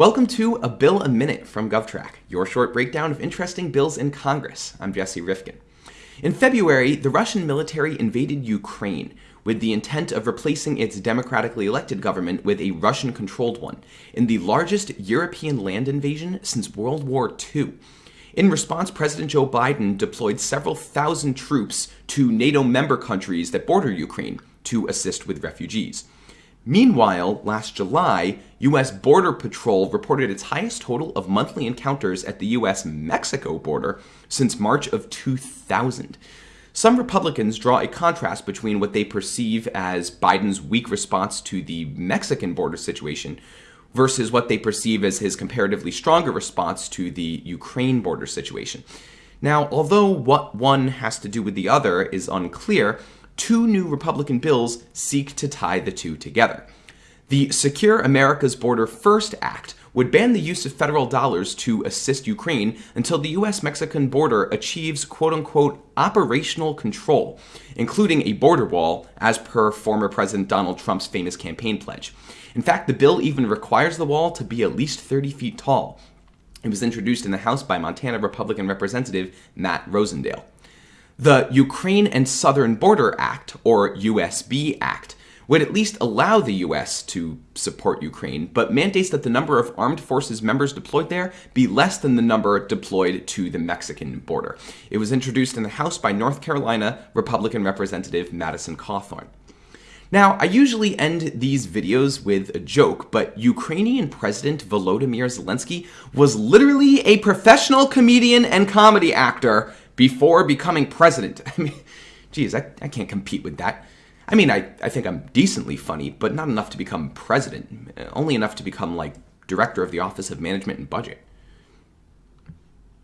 Welcome to A Bill a Minute from GovTrack, your short breakdown of interesting bills in Congress. I'm Jesse Rifkin. In February, the Russian military invaded Ukraine with the intent of replacing its democratically elected government with a Russian controlled one in the largest European land invasion since World War II. In response, President Joe Biden deployed several thousand troops to NATO member countries that border Ukraine to assist with refugees. Meanwhile, last July, U.S. Border Patrol reported its highest total of monthly encounters at the U.S. Mexico border since March of 2000. Some Republicans draw a contrast between what they perceive as Biden's weak response to the Mexican border situation versus what they perceive as his comparatively stronger response to the Ukraine border situation. Now, although what one has to do with the other is unclear, two new Republican bills seek to tie the two together. The Secure America's Border First Act would ban the use of federal dollars to assist Ukraine until the US Mexican border achieves quote unquote operational control, including a border wall, as per former President Donald Trump's famous campaign pledge. In fact, the bill even requires the wall to be at least 30 feet tall. It was introduced in the House by Montana Republican Representative Matt Rosendale. The Ukraine and Southern Border Act, or USB Act, would at least allow the US to support Ukraine, but mandates that the number of armed forces members deployed there be less than the number deployed to the Mexican border. It was introduced in the House by North Carolina Republican Representative Madison Cawthorn. Now, I usually end these videos with a joke, but Ukrainian President Volodymyr Zelensky was literally a professional comedian and comedy actor before becoming president. I mean, geez, I, I can't compete with that. I mean, I, I think I'm decently funny, but not enough to become president. Only enough to become, like, director of the Office of Management and Budget.